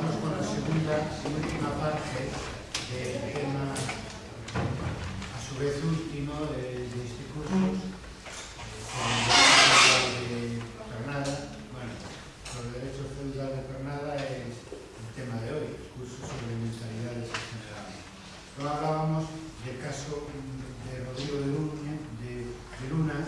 vamos con la segunda y última parte del tema, a su vez último, de, de este curso, eh, de Pernada. Bueno, sobre el derecho feudal de Pernada es el tema de hoy, el curso sobre mentalidades en general. Luego hablábamos del caso de Rodrigo de Luna, de, de Luna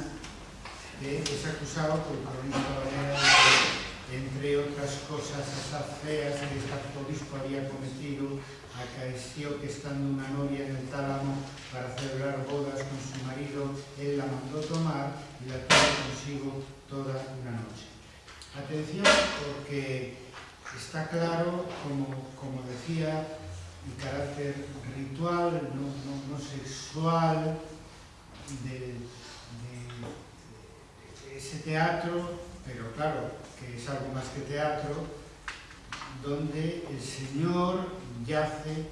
que es acusado por el cronista Valera de que entre otras cosas esas feas que este arzobispo había cometido, acaeció que estando una novia en el tálamo para celebrar bodas con su marido, él la mandó tomar y la tuvo consigo toda una noche. Atención porque está claro, como, como decía, el carácter ritual, no, no, no sexual, de, de, de ese teatro, pero claro, que es algo más que teatro, donde el Señor yace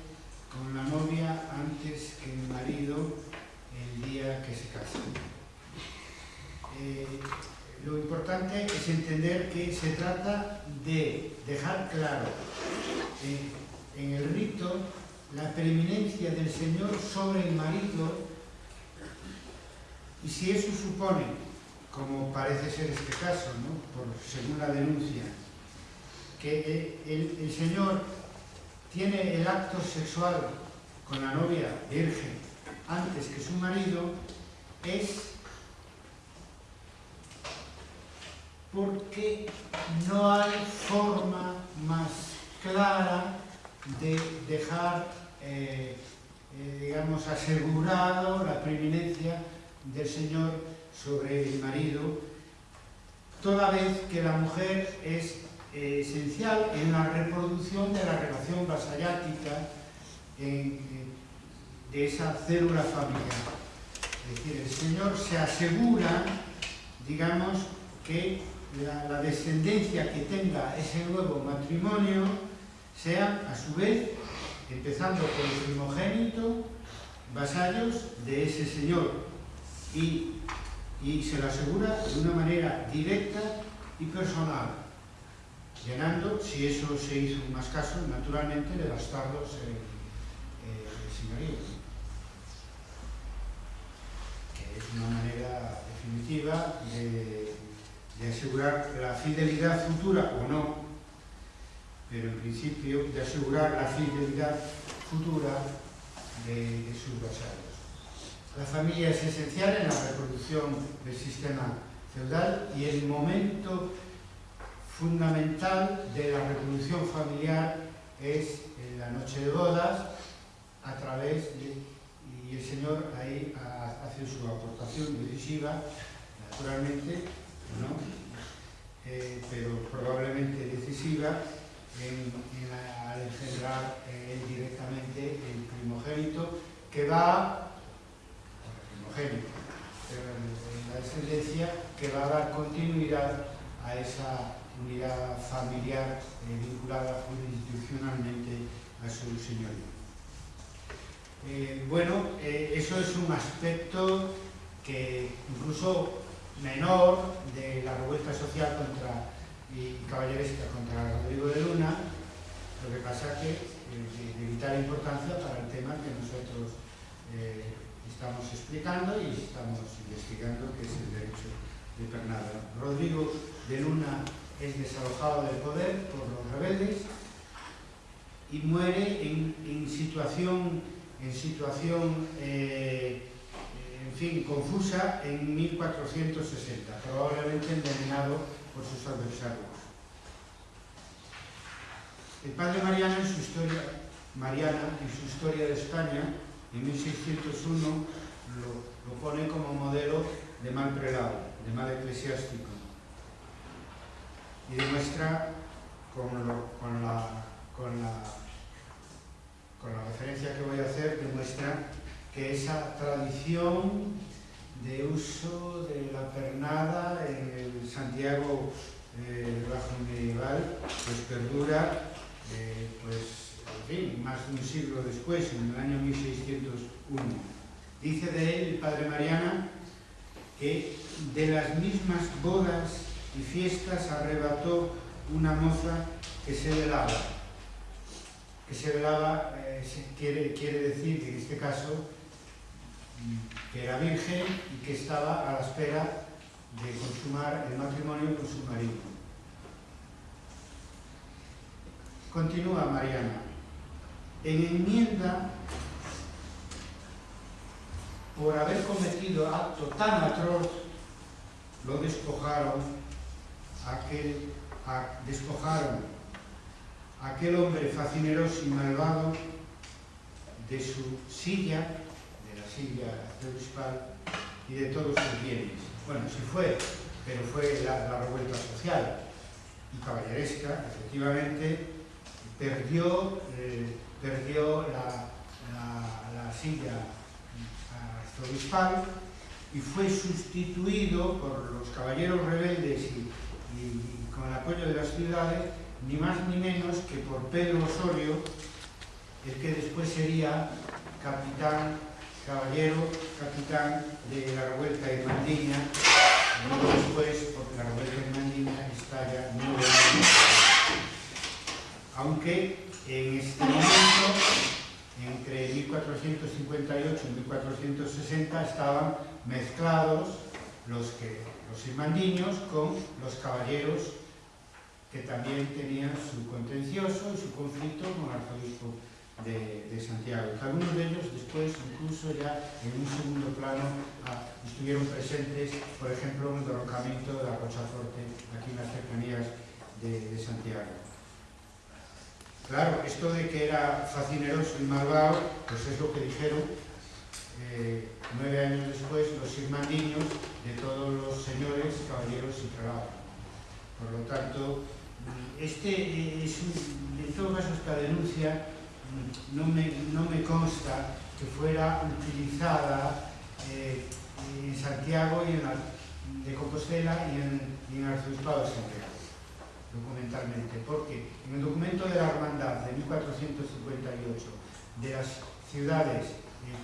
con la novia antes que el marido el día que se casa. Eh, lo importante es entender que se trata de dejar claro eh, en el rito la preeminencia del Señor sobre el marido y si eso supone como parece ser este caso, ¿no? Por, según la denuncia, el, Señor tiene el acto sexual con la novia virgen antes que su marido, es porque no hay forma más clara de dejar, eh, eh, digamos, asegurado la preeminencia del Señor sobre el marido, toda vez que la mujer es eh, esencial en la reproducción de la relación vasallática en, de esa célula familiar. Es decir, el Señor se asegura, digamos, que la, la descendencia que tenga ese nuevo matrimonio sea, a su vez, empezando por el primogénito, vasallos de ese Señor y y se lo asegura de una manera directa y personal, llenando, si eso se hizo más caso, naturalmente, de gastarlos en, eh, señorías. Que es una manera definitiva de, de asegurar la fidelidad futura o no, pero en principio de asegurar la fidelidad futura de, de sus vasallos. La familia es esencial en la reproducción del sistema feudal y el momento fundamental de la reproducción familiar es en la noche de bodas a través de, y el Señor ahí hace su aportación decisiva, naturalmente, ¿no? eh, pero probablemente decisiva en, en la, al engendrar eh, directamente el primogénito que va primogénito, en la descendencia que va a dar continuidad a esa unidad familiar eh, vinculada jurisdiccionalmente a su señorío. Eh, bueno, eh, eso es un aspecto que incluso menor de la revuelta social contra y caballeresca contra Rodrigo de Luna, lo que pasa que eh, de vital importancia para el tema que nosotros estamos explicando y estamos investigando que es el derecho de Pernada. Rodrigo de Luna es desalojado del poder por los rebeldes y muere en, situación, en situación eh, en fin, confusa en 1460, probablemente envenenado por sus adversarios. El padre Mariana en su historia, Mariana, en su historia de España, en 1601 lo, lo pone como modelo de mal prelado, de mal eclesiástico. Y demuestra con, la, con, la, con la referencia que voy a hacer, demuestra que esa tradición de uso de la pernada en el Santiago eh, bajo medieval pues perdura eh, pues más de un siglo después, en el año 1601. Dice de él el padre Mariana que de las mismas bodas y fiestas arrebató una moza que se velaba, que se velaba eh, quiere, quiere decir que en este caso mm, que era virgen y que estaba a la espera de consumar el matrimonio con su marido. Continúa Mariana. En enmienda, por haber cometido acto tan atroz, lo despojaron, aquel, a, despojaron a aquel hombre facineroso y malvado de su silla, de la silla obispal y de todos sus bienes. Bueno, sí fue, pero fue la, revuelta social y caballeresca, efectivamente, perdió, eh, perdió la, la, la silla arzobispal y fue sustituido por los caballeros rebeldes y, y, con el apoyo de las ciudades, ni más ni menos que por Pedro Osorio, el que después sería capitán, caballero, capitán de la revuelta de Mandiña, luego después, porque la revuelta de Mandiña estalla nueve años aunque en este momento, entre 1458 y 1460, estaban mezclados los, que, los irmandiños con los caballeros que también tenían su contencioso y su conflicto con el arzobispo de, de, Santiago. Algunos de ellos después, incluso ya en un segundo plano, ah, estuvieron presentes, por ejemplo, en el derrocamiento de la Rochaforte, aquí en las cercanías de, de Santiago. Claro, esto de que era facineroso y malvado, pues es lo que dijeron eh, nueve años después los irmandiños de todos los señores, caballeros y prelados. Por lo tanto, este es en todo caso esta denuncia no me, no me consta que fuera utilizada eh, en Santiago y en de Compostela y en, y en el Arzobispado de Santiago documentalmente, porque en el documento de la Hermandad de 1458 de las ciudades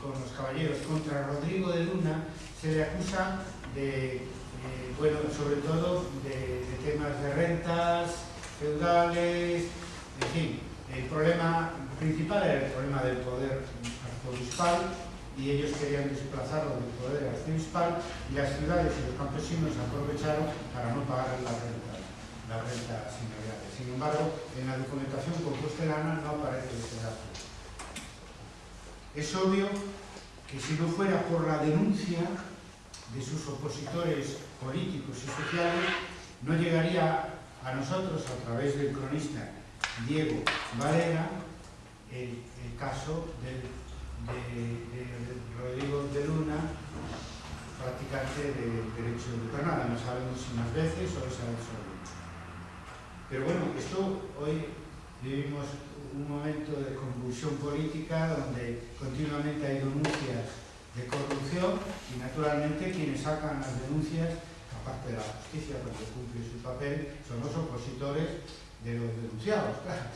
con los caballeros contra Rodrigo de Luna se le acusa de, eh, bueno, sobre todo de, temas de rentas, feudales, en fin, el problema principal era el problema del poder arzobispal y ellos querían desplazarlo del poder arzobispal y las ciudades y los campesinos aprovecharon para no pagar la renta la renta señoriales. Sin embargo, en la documentación compostelana no aparece este dato. Es obvio que si no fuera por la denuncia de sus opositores políticos y sociales, no llegaría a nosotros, a través del cronista Diego Valera, el, caso de, Rodrigo de Luna, practicante de derecho de Granada. No sabemos si más veces o esa vez solo. Pero bueno, esto hoy vivimos un momento de convulsión política donde continuamente hay denuncias de corrupción y naturalmente quienes sacan las denuncias, aparte de la justicia cuando cumple su papel, son los opositores de los denunciados, claro.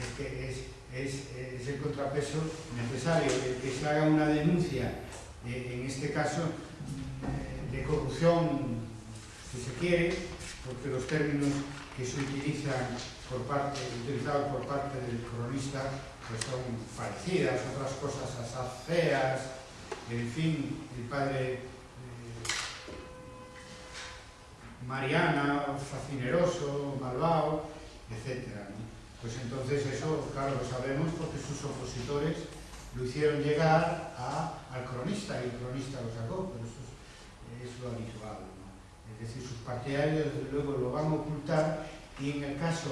Es que es, es, es el contrapeso necesario, el que se haga una denuncia, eh, en este caso, eh, de corrupción, si se quiere, porque los términos que se utilizan por parte, por parte del cronista pues son parecidas, otras cosas asaz feas, en fin, el padre eh, Mariana, fascineroso, malvado, etc. ¿no? Pues entonces eso, claro, lo sabemos porque sus opositores lo hicieron llegar a, al cronista y el cronista lo sacó, pero eso es, es lo habitual. ¿no? Es decir, sus partidarios desde luego lo van a ocultar y en el caso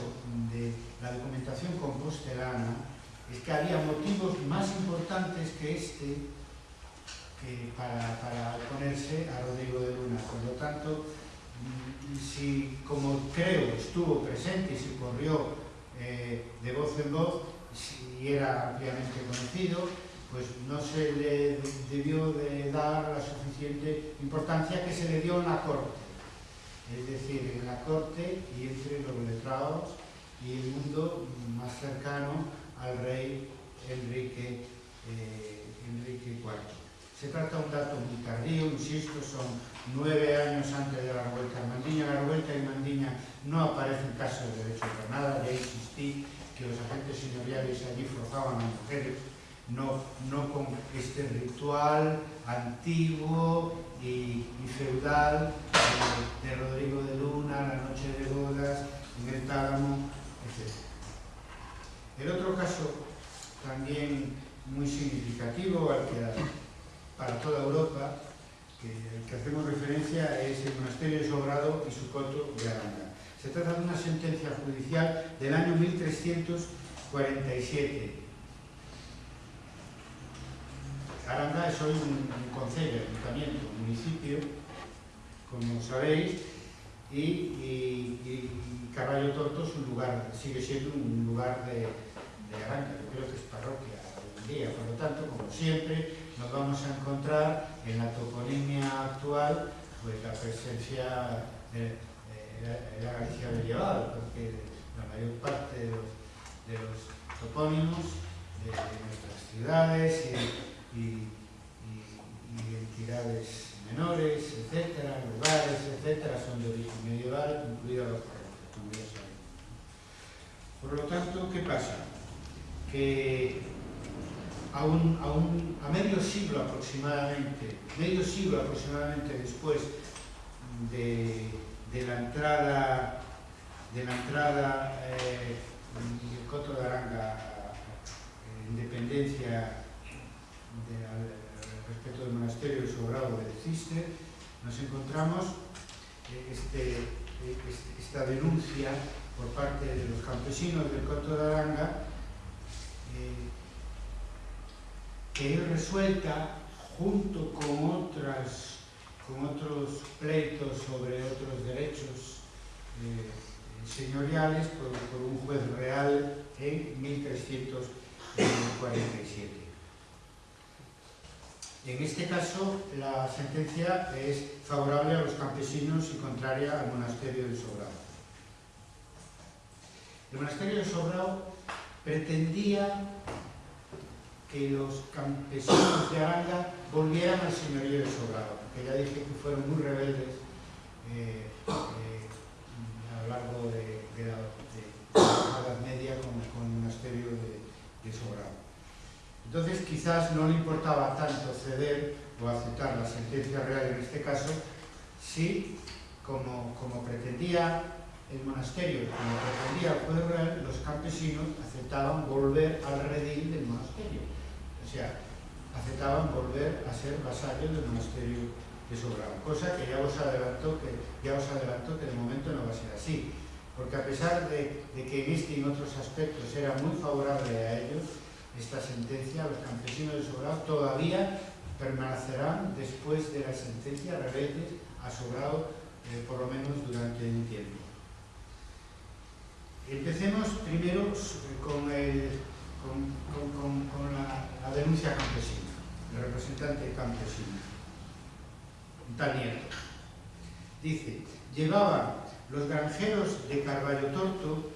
de la documentación compostelana es que había motivos más importantes que este para, para oponerse a Rodrigo de Luna. Por lo tanto, mm, si como creo estuvo presente y se corrió eh, de voz en voz, si era ampliamente conocido, pues no se le debió de dar la suficiente importancia que se le dio en la corte es decir, en la corte y entre los letrados y el mundo más cercano al rey Enrique, eh, Enrique IV. Se trata de un dato muy tardío, insisto, son nueve años antes de la revuelta de Mandiña. La revuelta de Mandiña no aparece en caso de derecho de Granada, ya insistí que los agentes señoriales allí forzaban a mujeres, no, no con este ritual antiguo y, feudal de, de Rodrigo de Luna, La noche de bodas, en el tálamo, etc. El otro caso también muy significativo al que para toda Europa, que, el que hacemos referencia es el monasterio de Sobrado y su coto de Aranda. Se trata de una sentencia judicial del año 1347. Aranda es hoy un, un concello, ayuntamiento, un municipio, como sabéis, y, y, y Torto es un lugar, sigue siendo un lugar de, de Aranda, yo creo que es parroquia día. Por lo tanto, como siempre, nos vamos a encontrar en la toponimia actual pues, la presencia de, la Galicia medieval, porque la mayor parte de los, de los topónimos de, nuestras ciudades y, y, y, y entidades menores, etcétera, lugares, etcétera, son de origen medieval, incluidas las arquitecturas. Por lo tanto, ¿qué pasa? Que a, un, a, un, a, medio siglo aproximadamente, medio siglo aproximadamente después de, de la entrada de la entrada eh, del Coto de Aranga eh, en eh, Independencia de, respecto del monasterio de Sobrado del Cister, nos encontramos eh, este, este, esta denuncia por parte de los campesinos del Coto de Aranga eh, que es resuelta junto con, otras, con otros pleitos sobre otros derechos eh, señoriales por, un juez real en 1347. En este caso, la sentencia es favorable a los campesinos y contraria al monasterio del Sobrado. El monasterio del Sobrado pretendía que los campesinos de Aranga volvieran al señorío de Sobrado, que ya dije que fueron muy rebeldes eh, eh, a lo largo de, la, Edad Media con, con el monasterio de Sobrado. Entonces quizás no le importaba tanto ceder o aceptar la sentencia real en este caso, si, como, como pretendía el monasterio, como pretendía el juez real, los campesinos aceptaban volver al redil del monasterio. O sea, aceptaban volver a ser vasallos del monasterio de Sobrado, cosa que ya os adelanto que, ya os adelanto que de momento no va a ser así, porque a pesar de, de que en este y en otros aspectos era muy favorable a ellos, esta sentencia, los campesinos de Sobrado todavía permanecerán después de la sentencia rebeldes a Sobrado, eh, por lo menos durante un tiempo. Empecemos primero con el con, con, la, denuncia campesina, el representante campesino, Daniel. Dice, llevaban los granjeros de Carballo Torto,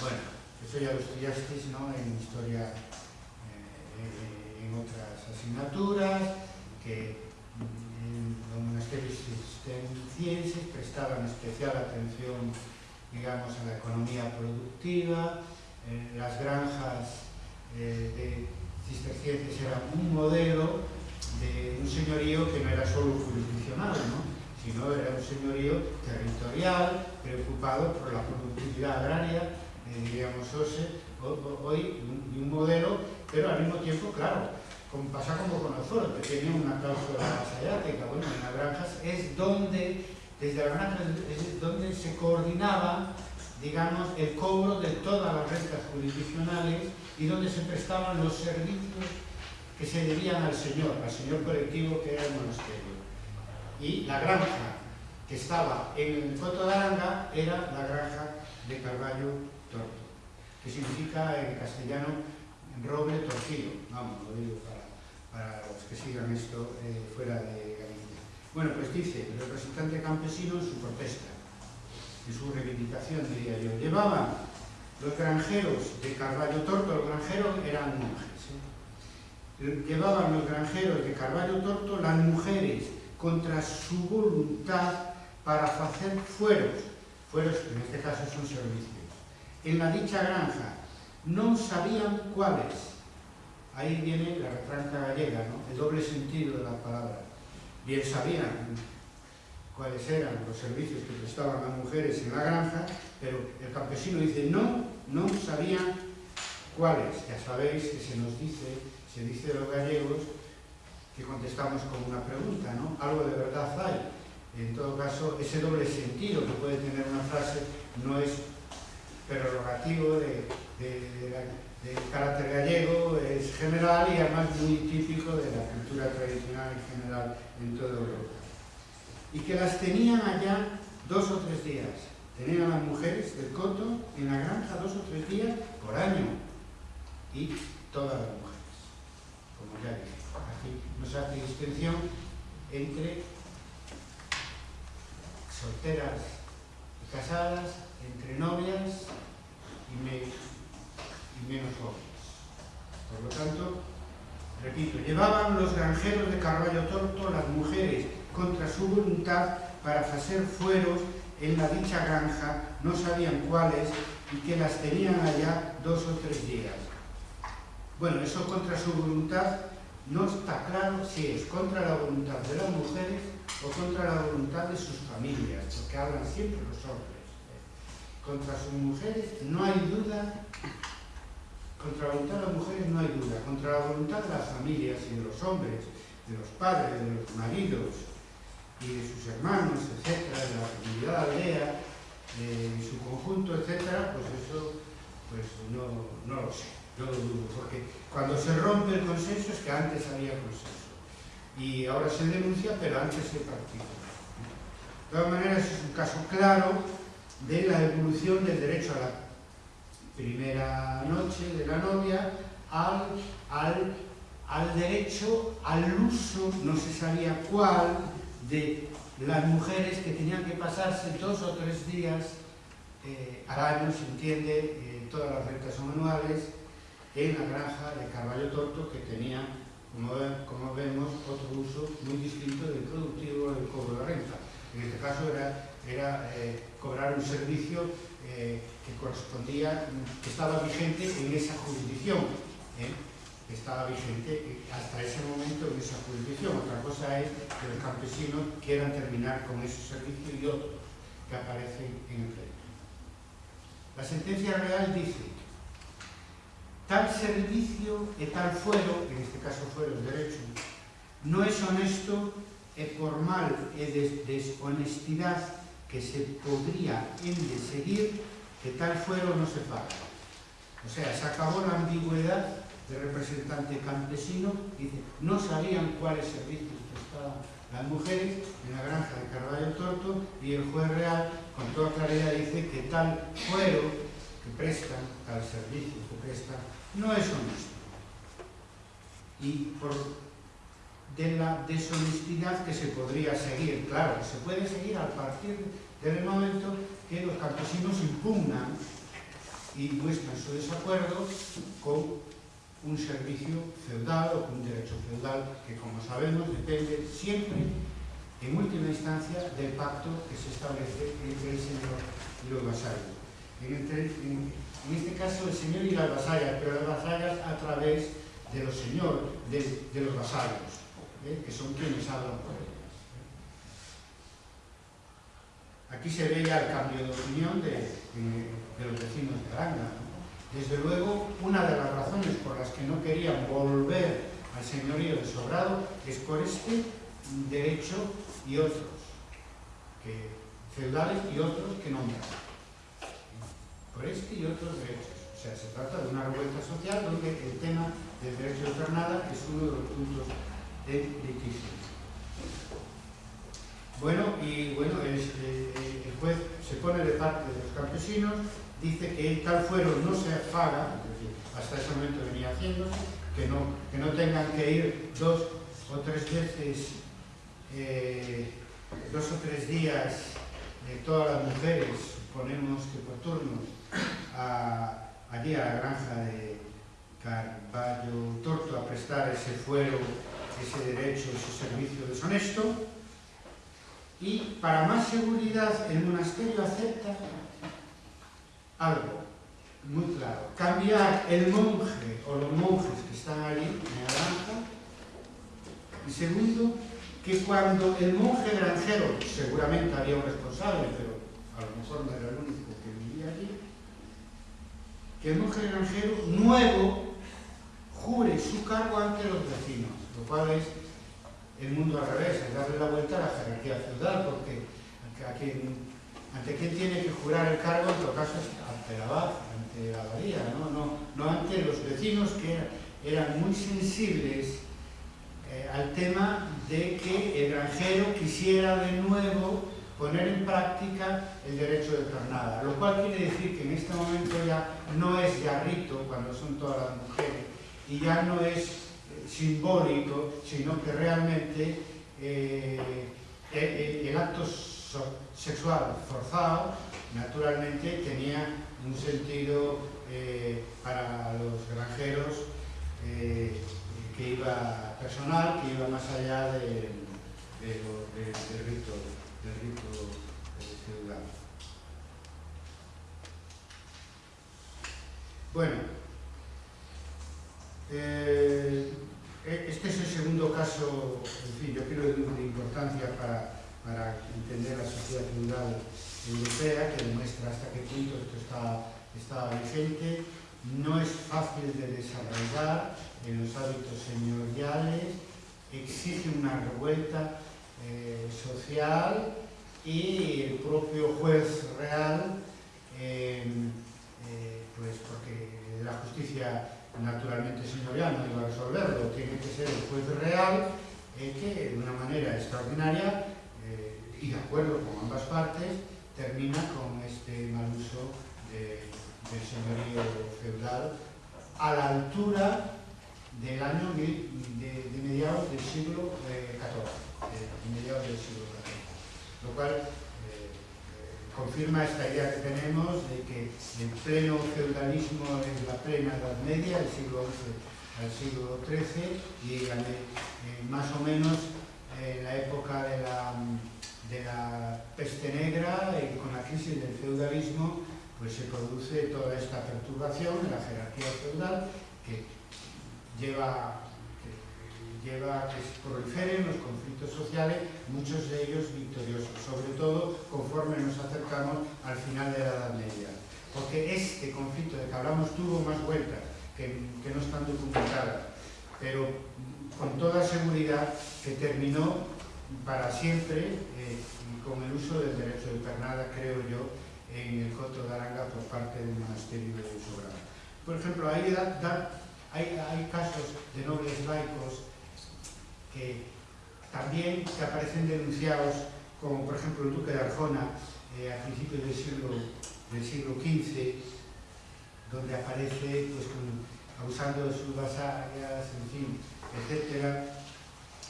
bueno, eso ya lo estudiasteis ¿no? en historia, eh, en otras asignaturas, que en los monasterios cistencienses prestaban especial atención, digamos, a la economía productiva, eh, las granjas eh, de cistercienses eran un modelo de un señorío que no era solo jurisdiccional, ¿no? sino era un señorío territorial, preocupado por la productividad agraria, eh, diríamos hoy, un, modelo, pero al mismo tiempo, claro, como pasa como con foros, que tienen una cláusula vasallática, bueno, en las granjas es donde, desde las granjas es donde se coordinaba digamos, el cobro de todas las rentas jurisdiccionales y donde se prestaban los servicios que se debían al señor, al señor colectivo que era el monasterio. Y la granja que estaba en el Coto de Aranga era la granja de Carballo que significa en castellano roble torcido. Vamos, lo digo para, para los que sigan esto eh, fuera de Galicia. Bueno, pues dice el representante campesino en su protesta en su reivindicación, diría yo. Llevaban los granjeros de Carballo Torto, los granjeros eran monjes. ¿eh? Llevaban los granjeros de Carballo Torto las mujeres contra su voluntad para hacer fueros, fueros en este caso son servicios. En la dicha granja, non sabían cuáles. Ahí viene la retranca gallega, ¿no? el doble sentido de la palabra. Bien sabían cuáles eran los servicios que prestaban las mujeres en la granja, pero el campesino dice, no, no sabían cuáles. Ya sabéis que se nos dice, se dice los gallegos, que contestamos con una pregunta, ¿no? Algo de verdad hay. En todo caso, ese doble sentido que puede tener una frase no es prerrogativo de, de, carácter gallego, es general y además muy típico de la cultura tradicional en general en toda Europa. Y que las tenían allá dos o tres días. Tenían las mujeres del coto en la granja dos o tres días por año. Y todas las mujeres, como ya dije. Aquí nos hace distinción entre solteras y casadas, entre novias y, menos jóvenes. Por lo tanto, repito, llevaban los granjeros de Carballo Torto las mujeres contra su voluntad para hacer fueros en la dicha granja, no sabían cuáles, y que las tenían allá dos o tres días. Bueno, eso contra su voluntad no está claro si es contra la voluntad de las mujeres o contra la voluntad de sus familias, porque hablan siempre los hombres. contra sus mujeres no hay duda, contra la voluntad de las mujeres no hay duda, contra la voluntad de las familias y de los hombres, de los padres, de los maridos y de sus hermanos, etcétera, de la comunidad aldea, eh, en su conjunto, etcétera, pues eso pues no, no lo sé, no lo dudo, porque cuando se rompe el consenso es que antes había consenso. Y ahora se denuncia, pero antes se partía. De todas maneras es un caso claro de la evolución del derecho a la primera noche de la novia al, al, al derecho al uso, no se sabía cuál, de las mujeres que tenían que pasarse dos o tres días eh, al año, se entiende, todas las rentas anuales, en la granja de Carballo Torto que tenía como, vemos, otro uso muy distinto del productivo del cobro de renta. En este caso era, era eh, cobrar un servicio eh, que correspondía, que estaba vigente en esa jurisdicción, ¿eh? que estaba vigente hasta ese momento en esa jurisdicción. Otra cosa es que los campesinos quieran terminar con ese servicio y otros que aparecen en el pleito. La sentencia real dice tal servicio e tal fuero, en este caso fuero el derecho, no es honesto e por mal de deshonestidad que se podría de seguir que tal fuero no se paga. O sea, se acabó la ambigüedad del representante campesino, dice, no sabían cuáles servicios prestaban las mujeres en la granja de Carvalho Torto y el juez real con toda claridad dice que tal fuero que prestan, tal servicio que prestan, no es honesto. Y por de la deshonestidad que se podría seguir, claro, se puede seguir a partir del momento que los campesinos impugnan y muestran su desacuerdo con un servicio feudal o con un derecho feudal que, como sabemos, depende siempre, en última instancia, del pacto que se establece entre el señor y los vasallos. en, este caso el señor y las vasallas, pero las vasallas a través de los señores, de, los vasallos, ¿eh? que son quienes hablan por ellas. Aquí se ve ya el cambio de opinión de, los vecinos de Aranga. Desde luego, una de las razones por las que no querían volver al señorío de Sobrado es por este derecho y otros, que, feudales y otros que nombran por este y otros derechos. O sea, se trata de una revuelta social donde el tema del derecho de jornada es uno de los puntos de litigio. Bueno, y bueno, el, juez se pone de parte de los campesinos, dice que tal fuero no se paga, hasta ese momento venía haciendo, que no, que no tengan que ir dos o tres veces, eh, dos o tres días de todas las mujeres, ponemos que por turnos, a, allí a la granja de Carballo Torto a prestar ese fuero, ese derecho, ese servicio deshonesto. Y para más seguridad el monasterio acepta algo, muy claro. Cambiar el monje o los monjes que están allí en naranja. Y segundo, que cuando el monje granjero, seguramente había un responsable, pero a lo mejor no era el único que vivía allí, que el monje granjero nuevo jure su cargo ante los vecinos, cual es el mundo al revés, es darle la vuelta a la jerarquía feudal, porque a quien, ante quien tiene que jurar el cargo, en todo caso, es ante la abad, ante la abadía, ¿no? No, no ante los vecinos que eran muy sensibles eh, al tema de que el granjero quisiera de nuevo poner en práctica el derecho de pernada, lo cual quiere decir que en este momento ya no es ya rito, cuando son todas las mujeres, y ya no es simbólico, sino que realmente eh, el, el, acto sexual forzado naturalmente tenía un sentido eh, para los granjeros eh, que iba personal, que iba más allá de, de, del rito, del rito feudal. Bueno, Eh, este es el segundo caso, en fin, yo creo de importancia para, para entender a sociedade rural europea que demuestra hasta que punto isto está, está vigente. No es fácil de desarrollar en os hábitos señoriales, exige unha revuelta eh, social e o propio juez real eh, eh, pues porque la justicia naturalmente señorial no iba a resolverlo, tiene que ser el juez real eh, que de una manera extraordinaria eh, y de acuerdo con ambas partes termina con este mal uso de, del señorío feudal a la altura del año de, mediados del siglo XIV, eh, mediados del siglo XIV, lo cual confirma esta idea que tenemos de que el pleno feudalismo es la plena Edad Media, el siglo XI al siglo XIII, y eh, más o menos en eh, la época de la, de la peste negra y con la crisis del feudalismo, pues se produce toda esta perturbación en la jerarquía feudal que lleva lleva a que proliferen los conflictos sociales, muchos de ellos victoriosos, sobre todo conforme nos acercamos al final de la Edad Media. Porque este conflicto de que hablamos tuvo más vueltas, que, que no están documentadas, pero con toda seguridad que terminó para siempre eh, con el uso del derecho de pernada, creo yo, en el Coto de Aranga por parte del monasterio de Sobrano. Por ejemplo, hay, hay casos de nobles laicos que también que aparecen denunciados, como por ejemplo el duque de Arjona, eh, a principios del siglo, del siglo XV, donde aparece pues, con, abusando sus vasallas, en fin, etc.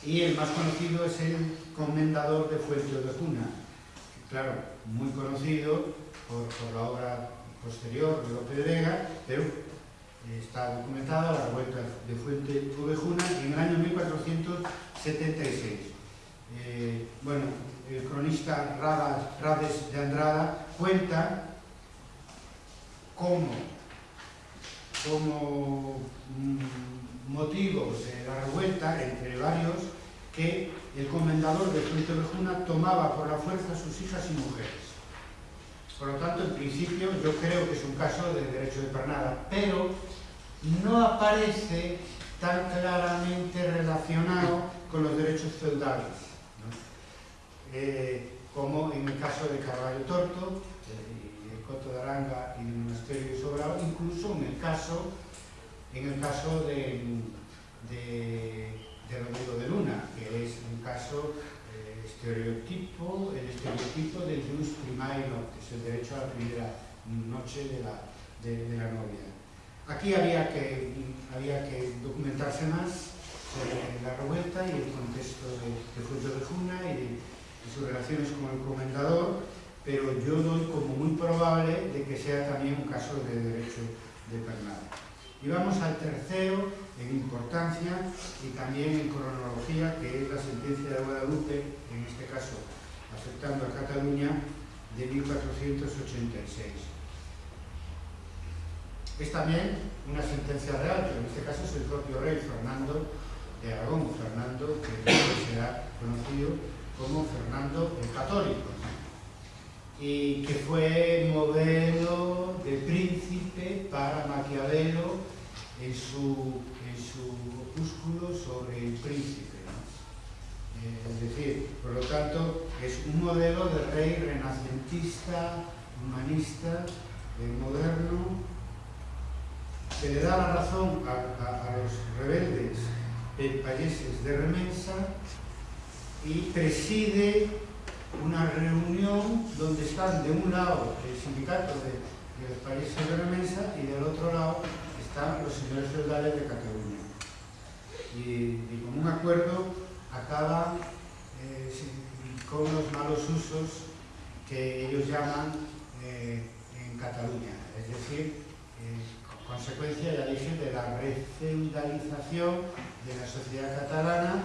Y el más conocido es el comendador de Fuente de Juna, claro, muy conocido por, por la obra posterior de Lope de Vega, pero está documentada la revuelta de Fuente Ovejuna en el año 1476. Eh, bueno, el cronista Rades de Andrada cuenta cómo, como mm, motivos de la revuelta, entre varios, que el comendador de Fuente Ovejuna tomaba por la fuerza a sus hijas y mujeres. Por lo tanto, en principio, yo creo que es un caso de derecho de pernada, pero no aparece tan claramente relacionado con los derechos feudales, eh, como en el caso de Carvalho Torto, eh, el Coto de Aranga y el Monasterio de Sobrao, incluso en el caso, en el caso de, de, de Rodrigo de Luna, que es un caso eh, estereotipo, el estereotipo del jus primae noctis, el derecho a la primera noche de la, de, de la novia. Aquí había que, había que documentarse más la revuelta y el contexto de, de de Juna y sus relaciones con el comendador, pero yo doy como muy probable de que sea también un caso de derecho de pernada. Y vamos al tercero en importancia y también en cronología, que es la sentencia de Guadalupe, en este caso afectando a Cataluña, de 1486. Es también una sentencia real, pero en este caso es el propio rey Fernando de Aragón, Fernando que será conocido como Fernando el Católico, y que fue modelo de príncipe para Maquiavelo en su, en su opúsculo sobre el príncipe. Eh, es decir, por lo tanto, es un modelo de rey renacentista, humanista, eh, moderno, que le da la razón a, los rebeldes países de Remensa y preside una reunión donde están de un lado el sindicato de, de los países de Remensa y del otro lado están los señores feudales de Cataluña. Y, y con un acuerdo acaba eh, con los malos usos que ellos llaman eh, en Cataluña, es decir, eh, consecuencia, ya dije, de la refeudalización de la sociedad catalana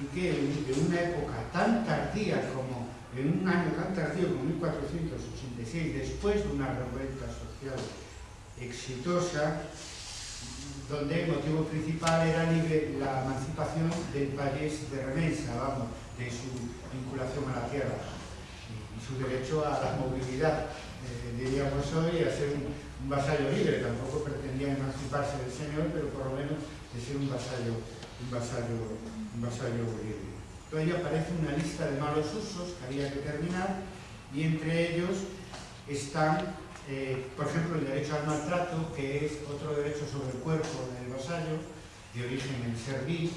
y que en una época tan tardía como, en un año tan tardío como 1486, después de una revuelta social exitosa, donde el motivo principal era la emancipación del país de Remensa, vamos, de su vinculación a la tierra y, su derecho a la movilidad, eh, diríamos hoy, a ser un, un vasallo libre, tampoco pretendía emanciparse del señor, pero por lo menos de ser un vasallo, un vasallo, un vasallo libre. Ahí aparece una lista de malos usos que había que terminar y entre ellos están, eh, por ejemplo, el derecho al maltrato, que es otro derecho sobre el cuerpo del vasallo, de origen en servil,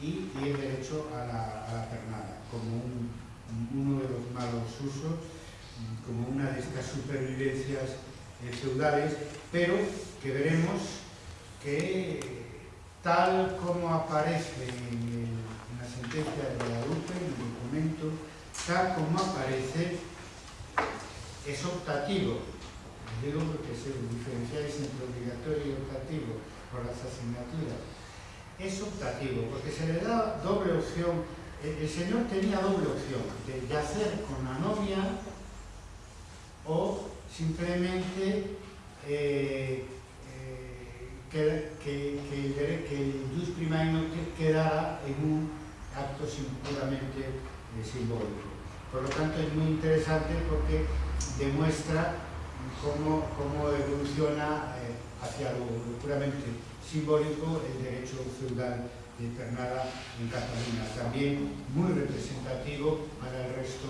y, y el derecho a la, a pernada, como un, uno de los malos usos, como una de estas supervivencias feudales, pero que veremos que tal como aparece en, la sentencia de Guadalupe, en el documento, tal como aparece, es optativo. Digo porque se diferenciáis entre obligatorio y optativo por las asignaturas. Es optativo, porque se le da doble opción. El, el señor tenía doble opción, de, de hacer con la novia o simplemente eh, eh, que, que, que, que, el primario quedara en un acto puramente simbólico. Por lo tanto, es muy interesante porque demuestra cómo, cómo evoluciona eh, hacia lo, lo puramente simbólico el derecho feudal de Pernada en Cataluña, también muy representativo para el resto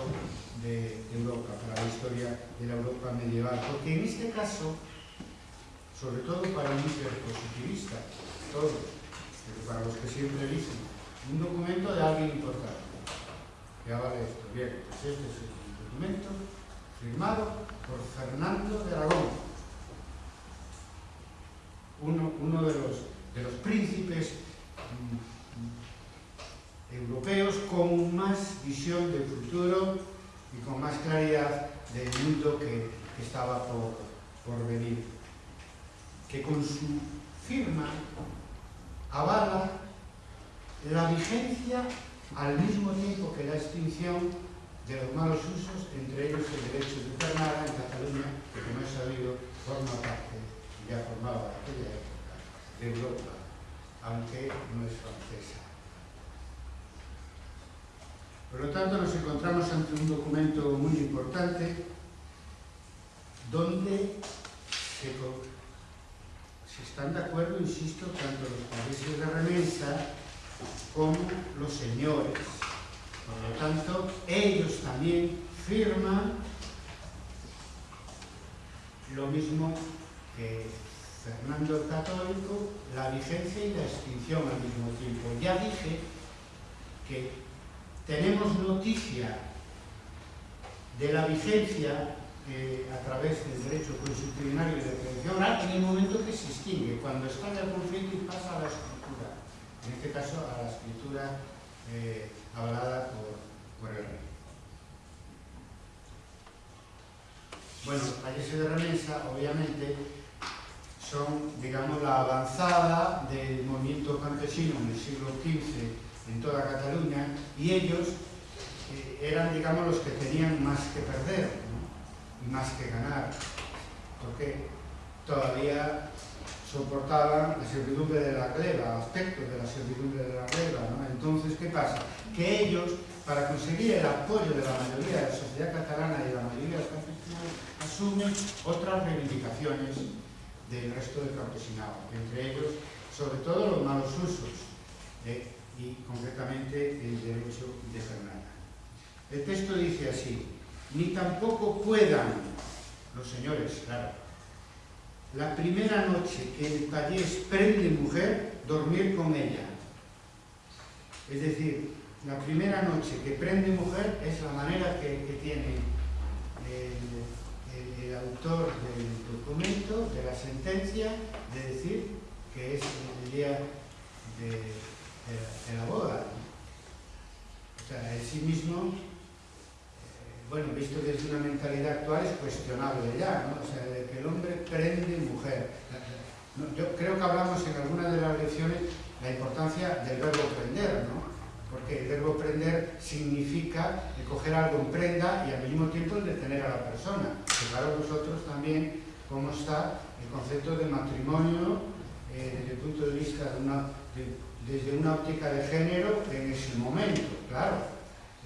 de Europa, para la historia de la Europa medieval, porque en este caso, sobre todo para un hiperpositivista, todos, pero para los que siempre dicen, un documento de alguien importante, que vale esto. Bien, pues este es el documento firmado por Fernando de Aragón, uno, de, los, de los príncipes europeos con más visión del futuro e con más claridad del mundo que, que estaba por, por venir que con su firma avala la vigencia al mismo tiempo que la extinción de los malos usos, entre ellos el derecho de Granada en Cataluña, que como he sabido forma parte, ya formaba aquella época, de Europa, aunque no es francesa. Por lo tanto, nos encontramos ante un documento muy importante donde se, están de acuerdo, insisto, tanto los países de remesa como los señores. Por lo tanto, ellos también firman lo mismo que Fernando el Católico, la vigencia y la extinción al mismo tiempo. Ya dije que tenemos noticia de la vigencia a través del derecho constitucional y de prevención oral en el momento que se extingue, cuando en el conflicto y pasa a la escritura, en este caso a la escritura eh, hablada por, por el rey. Bueno, países de remesa, obviamente, son, digamos, la avanzada del movimiento campesino en el siglo XV en toda Cataluña y ellos eh, eran, digamos, los que tenían más que perder y más que ganar. ¿Por qué? todavía soportaban la servidumbre de la gleba, aspectos de la servidumbre de la gleba. Entonces, ¿qué pasa? Que ellos, para conseguir el apoyo de la mayoría de la sociedad catalana y de la mayoría de los campesinos, asumen otras reivindicaciones del resto del campesinado, entre ellos, sobre todo, los malos usos y, concretamente, el derecho de Fernanda. El texto dice así, ni tampoco puedan los señores, claro, la primera noche que el payés prende mujer, dormir con ella. Es decir, la primera noche que prende mujer es la manera que, tiene el, el, autor del documento, de la sentencia, de decir que es el día de, de la boda. O sea, en sí mismo bueno, visto desde una mentalidad actual es cuestionable ya, ¿no? O sea, de que el hombre prende mujer. Yo creo que hablamos en alguna de las lecciones la importancia del verbo prender, ¿no? Porque el verbo prender significa coger algo en prenda y al mismo tiempo el detener a la persona. Fijaros vosotros también cómo está el concepto de matrimonio eh, desde el punto de vista de una, desde una óptica de género en ese momento, claro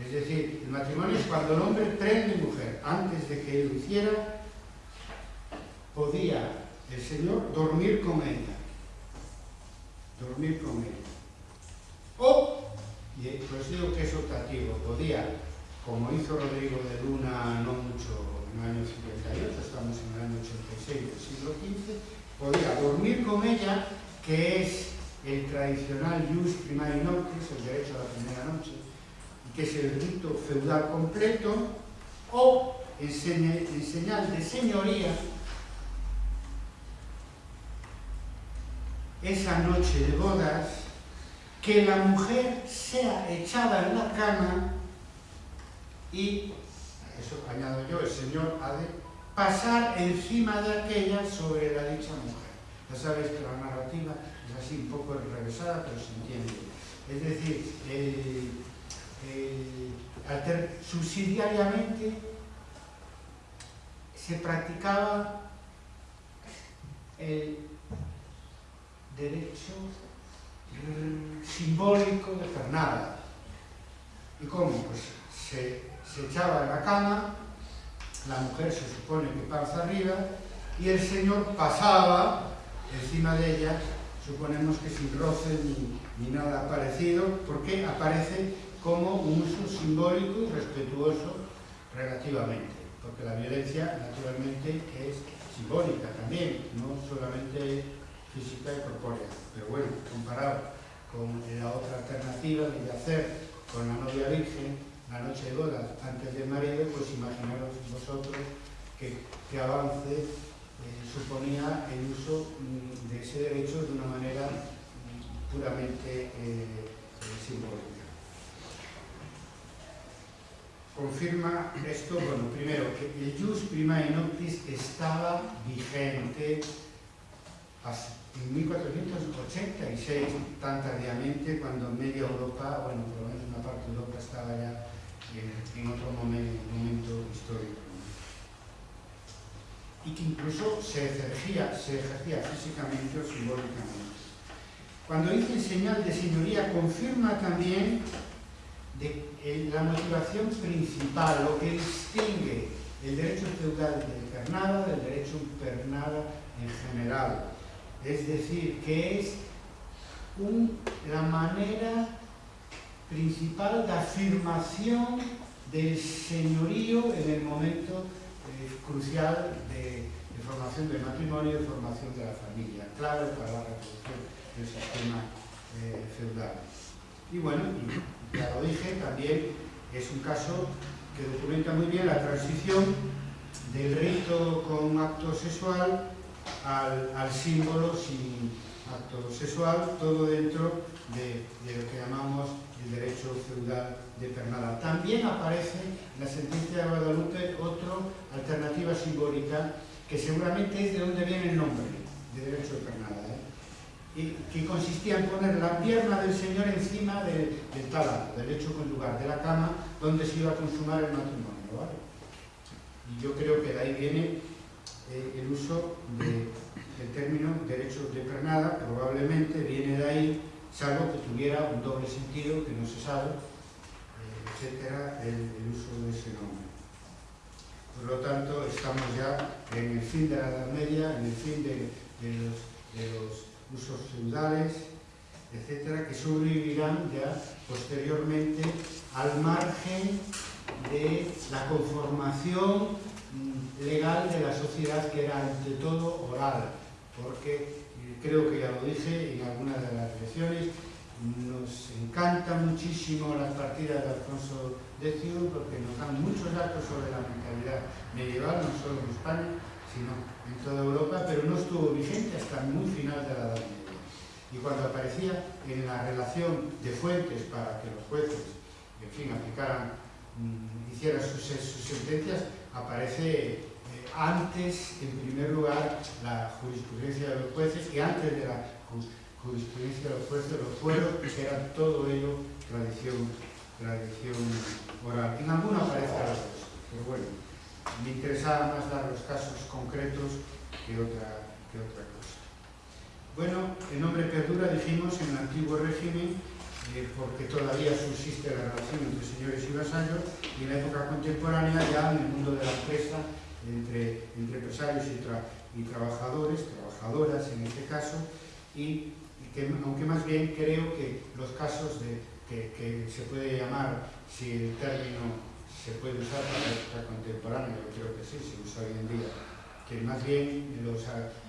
es decir, el matrimonio es cuando el hombre prende mujer. Antes de que él lo hiciera, podía el Señor dormir con ella. Dormir con ella. O, y pues digo que es optativo, podía, como hizo Rodrigo de Luna no mucho en el año 58, estamos en el año 86 del siglo XV, podía dormir con ella, que es el tradicional jus primari noctis, el derecho a la primera noche, que es el rito feudal completo, o en, señal de señoría, esa noche de bodas, que la mujer sea echada en la cama y, eso añado yo, el Señor ha de pasar encima de aquella sobre la dicha mujer. Ya sabéis que la narrativa es así un poco enrevesada, pero se entiende. Es decir, el, eh, subsidiariamente se practicaba el derecho simbólico de Fernanda. ¿Y cómo? Pues se, se echaba en la cama, la mujer se supone que pasa arriba, y el señor pasaba encima de ella, suponemos que sin roce ni, ni nada parecido, porque aparece como un uso simbólico y respetuoso relativamente, porque la violencia naturalmente es simbólica también, no solamente física y corpórea, pero bueno, comparado con la otra alternativa de hacer con la novia virgen la noche de bodas antes del marido, pues imaginaros vosotros que, que avance eh, suponía el uso mm, de ese derecho de una manera mm, puramente eh, eh, simbólica confirma esto, bueno, primero, que el jus primae noctis estaba vigente en 1486, tan tardíamente, cuando media Europa, bueno, por lo menos una parte de Europa estaba ya en, otro momento histórico. Y que incluso se ejercía, se ejercía físicamente o simbólicamente. Cuando dice señal de señoría, confirma también la motivación principal, lo que distingue el derecho feudal de pernada del derecho pernada en general. Es decir, que es la manera principal de afirmación del señorío en el momento crucial de, de, formación del matrimonio y de formación de la familia, clave para la reproducción del sistema eh, feudal. Y bueno, ya lo dije, también es un caso que documenta muy bien la transición del rito con acto sexual al, símbolo sin acto sexual, todo dentro de, lo que llamamos el derecho feudal de Pernada. También aparece en la sentencia de Guadalupe otra alternativa simbólica que seguramente es de donde viene el nombre de derecho de Pernada. ¿eh? que consistía en poner la pierna del Señor encima del del lecho conyugal, de la cama donde se iba a consumar el matrimonio. Y yo creo que de ahí viene eh, el uso del término derecho de pernada, probablemente viene de ahí, salvo que tuviera un doble sentido que no se sabe, eh, etcétera, el, el uso de ese nombre. Por lo tanto, estamos ya en el fin de la Edad Media, en el fin de, de, los, de los, usos feudales, etcétera, que sobrevivirán ya posteriormente al margen de la conformación legal de la sociedad que era ante todo oral, porque eh, creo que ya lo dije en alguna de las lecciones, nos encanta muchísimo las partidas de Alfonso X porque nos dan muchos datos sobre la mentalidad medieval, no solo en España, sino en toda Europa, pero no estuvo vigente hasta muy final de la Edad Media. Y cuando aparecía en la relación de fuentes para que los jueces, en fin, aplicaran, mmm, hicieran sus, sus, sentencias, aparece antes, en primer lugar, la jurisprudencia de los jueces y antes de la jurisprudencia de los jueces, los fueros, que era todo ello tradición, tradición oral. En alguna aparece algo pero bueno, me interesaba más dar los casos concretos que otra, que otra cosa. Bueno, el nombre perdura, dijimos, en el antiguo régimen, eh, porque todavía subsiste la relación entre señores y vasallos, y en la época contemporánea ya en el mundo de la empresa, entre, empresarios y, tra y trabajadores, trabajadoras en este caso, y que, aunque más bien creo que los casos de, que, se puede llamar, si el término se puede usar para la época contemporánea, yo creo que sí, se usa hoy en día, que más bien los,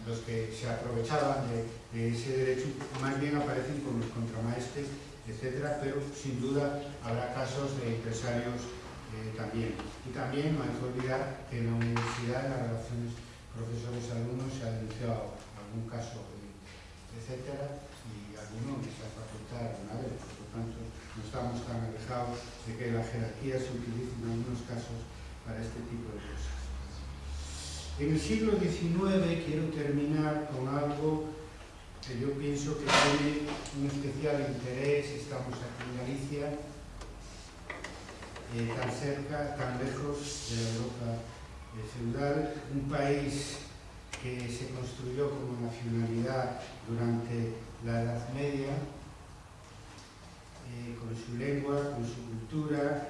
los que se aprovechaban de, de, ese derecho, más bien aparecen como los contramaestres, etcétera, pero sin duda habrá casos de empresarios eh, también. Y también no hay que olvidar que en la universidad, en las relaciones profesores-alumnos, se ha denunciado algún caso, etcétera, y algunos en esa facultad alguna vez, por lo tanto no estamos tan alejados de que la jerarquía se utilice en algunos casos para este tipo de cosas. En el siglo XIX quiero terminar con algo que yo pienso que tiene un especial interés, estamos aquí en Galicia, eh, tan cerca, tan lejos de la Europa eh, feudal, un país que se construyó como nacionalidad durante la Edad Media, eh, con su lengua, con su cultura,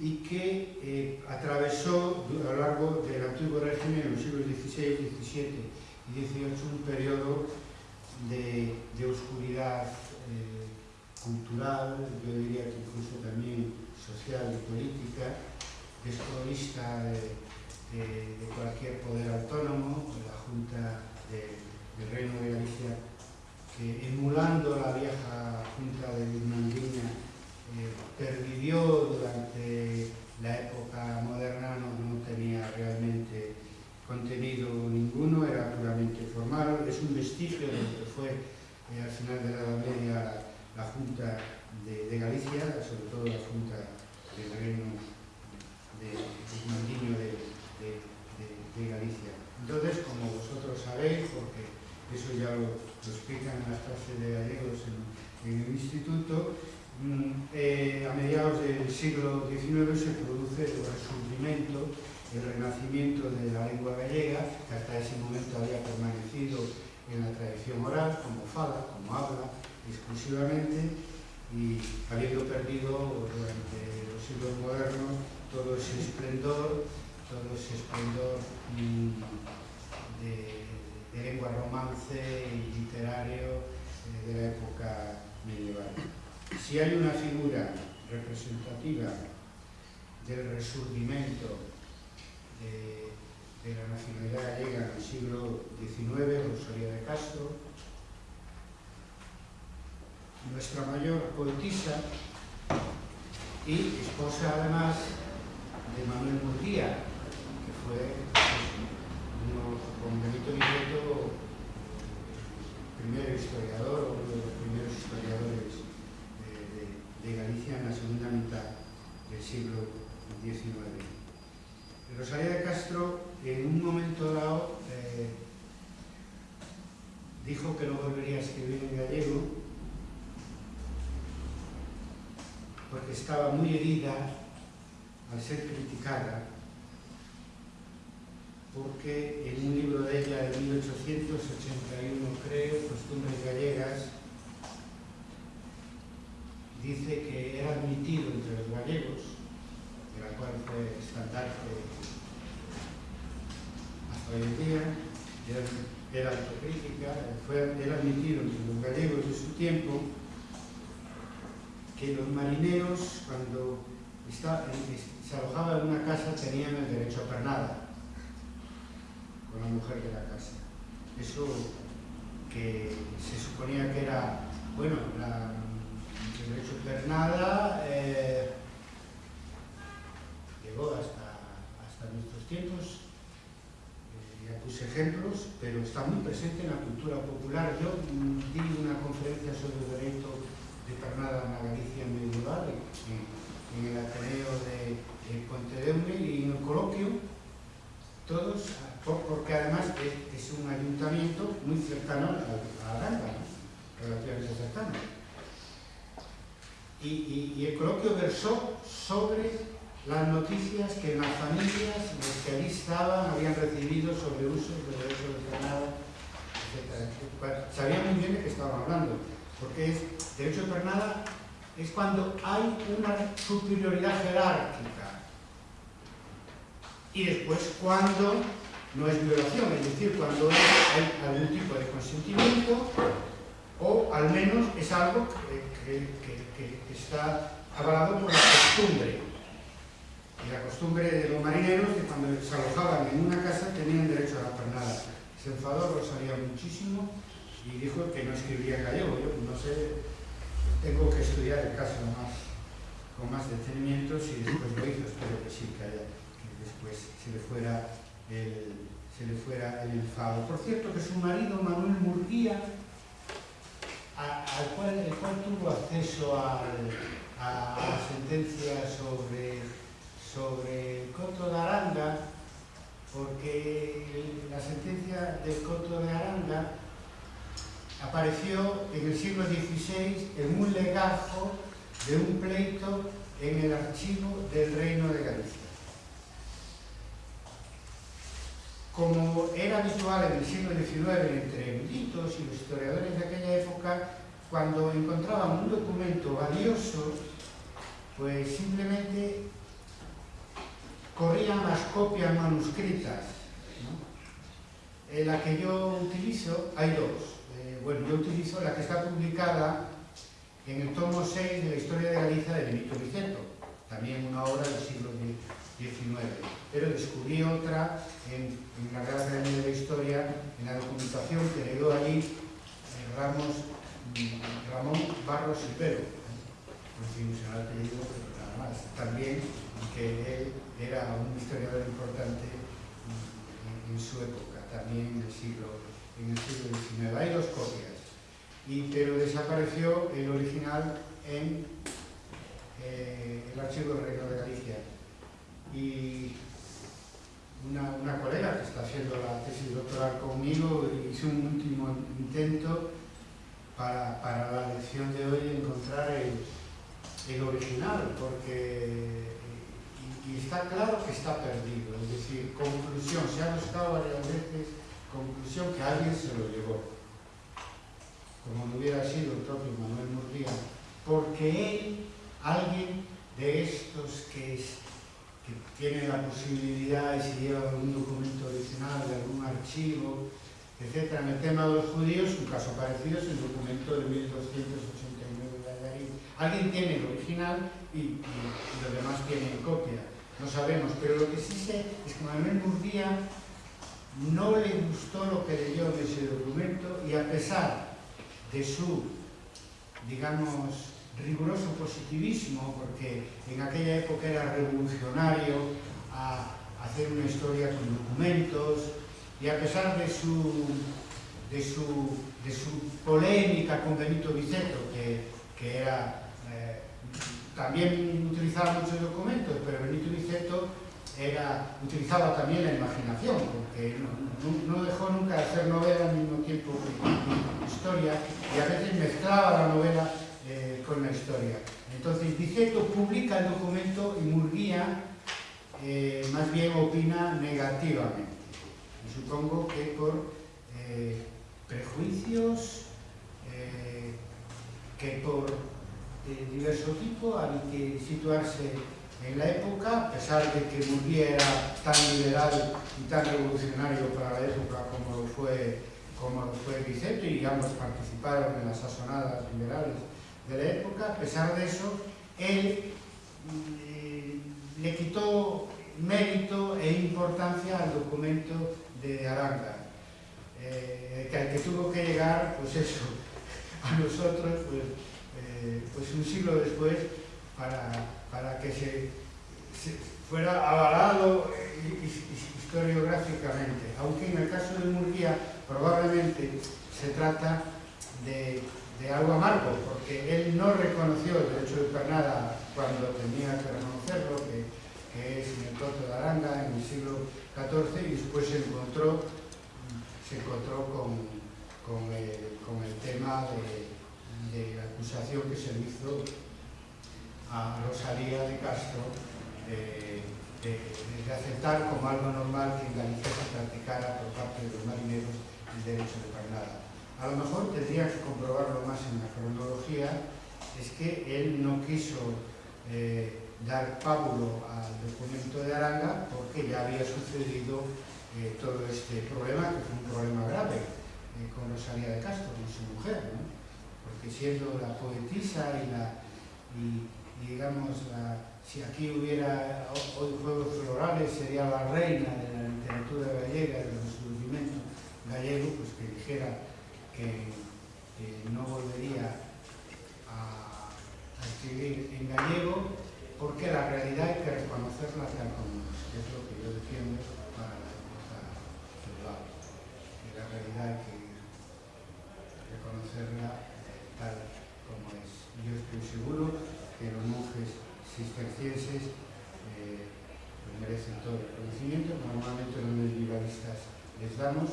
y que atravesó a lo largo del antiguo régimen en los siglos XVI, XVII y XVIII un periodo de, oscuridad cultural, yo diría que incluso también social y política, desprovista de, de, de, cualquier poder autónomo, la Junta de, del Reino de Galicia, que emulando la vieja Junta de Birmandiña, eh, pervivió durante la época moderna, no, no, tenía realmente contenido ninguno, era puramente formal, es un vestigio de lo que fue eh, al final de la Edad Media la Junta de, de Galicia, sobre todo a Junta de Terrenos de, de, de, de, de Galicia. Entonces, como vosotros sabéis, porque eso ya lo, lo explican en las clases de gallegos en, en el instituto, mm, eh, a mediados del siglo XIX se produce el resurgimiento, el renacimiento de la lengua gallega, que hasta ese momento había permanecido en la tradición oral, como fala, como habla, exclusivamente, y habiendo perdido durante los siglos modernos todo ese esplendor, todo ese esplendor mm, de, lengua romance y literario eh, de la época medieval. Si hay una figura representativa del resurgimiento de, de la nacionalidad gallega en el siglo XIX, Rosalía de Castro, nuestra mayor poetisa y esposa además de Manuel Murguía, que fue uno, con Benito Villeto, primer historiador, uno de los primeros historiadores de Galicia en la segunda mitad del siglo XIX. Rosalía de Castro, en un momento dado, eh, dijo que no volvería a escribir en gallego porque estaba muy herida al ser criticada porque en un libro de ella de 1881, creo, Costumbres Gallegas, dice que era admitido entre los gallegos, de la cual fue estandarte hasta hoy en día, era, era autocrítica, fue, era admitido entre los gallegos de su tiempo, que los marineros, cuando está, se alojaban en una casa, tenían el derecho a pernada con la mujer de la casa. Eso que se suponía que era, bueno, el derecho a pernada eh, llegó hasta, hasta nuestros tiempos, eh, ya puse ejemplos, pero está muy presente en la cultura popular. Yo mm, di una conferencia sobre el derecho de pernada en la Galicia medieval, en, en el Ateneo de, de Pontedeume y en el coloquio, todos, porque además es, un ayuntamiento muy cercano a, Aranda, ¿no? relativamente cercano. Y, y, el coloquio versó sobre las noticias que las familias los que allí estaban habían recibido sobre usos de derecho de pernada, etc. Sabían muy bien de qué estaban hablando porque es, derecho de pernada es cuando hay una superioridad jerárquica y después cuando no es violación, es decir, cuando hay algún tipo de consentimiento o al menos es algo que, está avalado por la costumbre. Y la costumbre de los marineros que cuando se alojaban en una casa tenían derecho a la pernada. Se enfadó Rosalía muchísimo y dijo que no escribía gallego. Yo no sé, tengo que estudiar el caso más, con más detenimiento, si después lo hizo, espero que sí, que, después se le fuera el, se le fuera el enfado. Por cierto, que su marido, Manuel Murguía, al cual, el cual tuvo acceso a la sentencia sobre, sobre el Coto de Aranda, porque la sentencia del Coto de Aranda apareció en el siglo XVI en un legajo de un pleito en el archivo del Reino de Galicia. Como era habitual en el siglo XIX entre eruditos y los historiadores de aquella época, cuando encontraban un documento valioso, pues simplemente corrían las copias manuscritas. ¿no? En la que yo utilizo, hay dos bueno, yo utilizo la que está publicada en el tomo 6 de la Historia de Galicia de Benito Vicento, también una obra del siglo XIX. Pero descubrí otra en, la Real Academia de la Historia, en la documentación que le dio allí eh, mm, Ramón Barros y Pero, el apellido, pero nada más. También que él era un historiador importante en, en su época, también en el siglo en el siglo XIX. Hay dos copias, y, pero desapareció el original en eh, el archivo del Reino de Galicia. Y una, una, colega que está haciendo la tesis doctoral conmigo hizo un último intento para, para la lección de hoy encontrar el, el original, porque y, y está claro que está perdido, es decir, conclusión, se ha buscado varias veces conclusión que alguien se lo llevó, como no hubiera sido el propio Manuel Murguía, porque él, alguien de estos que, es, que tiene la posibilidad y se lleva algún documento original de algún archivo, etc. En el tema de los judíos, un caso parecido es el documento de 1289 de Algarín. Alguien tiene el original y, y, los demás tienen copia. No sabemos, pero lo que sí sé es que Manuel Murguía no le gustó lo que leyó en ese documento y a pesar de su, digamos, riguroso positivismo, porque en aquella época era revolucionario a hacer una historia con documentos, y a pesar de su, de su, de su polémica con Benito Viceto, que, que era, eh, también utilizaba muchos documentos, pero Benito Viceto era, utilizaba también la imaginación, porque no, dejó nunca de hacer novela al mismo tiempo que historia, y a veces mezclaba la novela eh, con la historia. Entonces, Diceto publica el documento y Murguía eh, más bien opina negativamente. supongo que por eh, prejuicios que por de diverso tipo había que situarse en la época, a pesar de que Murguía era tan liberal y tan revolucionario para la época como lo fue, como Vicente, y ambos participaron en las sasonadas liberales de la época, a pesar de eso, él eh, le quitó mérito e importancia al documento de Aranga, eh, que al que tuvo que llegar, pues eso, a nosotros, pues, eh, pues un siglo después, para, para que se, fuera avalado historiográficamente, aunque en el caso de Murguía probablemente se trata de algo amargo, porque él no reconoció el derecho de Pernada cuando tenía que reconocerlo, que, es en el Toto de Aranga en el siglo XIV, y después se encontró, se encontró con, con, el, con el tema de, de, la acusación que se hizo a Rosalía de Castro de, aceptar como algo normal que en Galicia se practicara por parte de los marineros el derecho de Pernada a lo mejor tendría que comprobarlo más en la cronología, es que él no quiso eh, dar pábulo al documento de Aranga porque ya había sucedido eh, todo este problema, que fue un problema grave eh, con Rosalía de Castro, con su mujer, ¿no? porque siendo la poetisa y la, digamos, si aquí hubiera hoy juegos florales, sería la reina de la literatura gallega, del resurgimiento gallego, pues que dijera que, no volvería a, escribir en gallego porque la realidad hay que reconocerla tal como es, que es lo que yo defiendo para la época feudal. La realidad hay que reconocerla tal como es. Yo estoy seguro que los monjes cistercienses eh, pues merecen todo el conocimiento, normalmente los medievalistas les damos,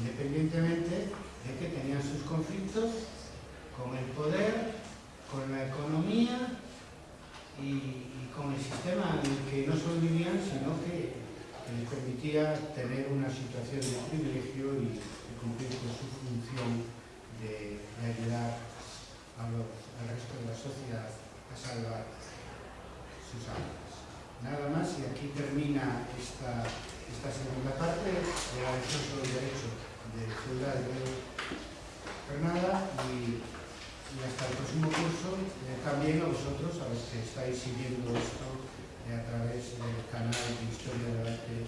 independientemente de que tenían sus conflictos con el poder, con la economía y, con el sistema en el que no solo vivían, sino que, les permitía tener una situación de privilegio y, y cumplir con su función de, de ayudar a los, al resto de la sociedad salvar sus almas. Nada más y aquí termina esta, esta segunda parte. Sobre el derecho de feudal de Fernanda y, hasta el próximo curso. Eh, también a vosotros, a los que estáis siguiendo esto eh, a través del canal de Historia del Arte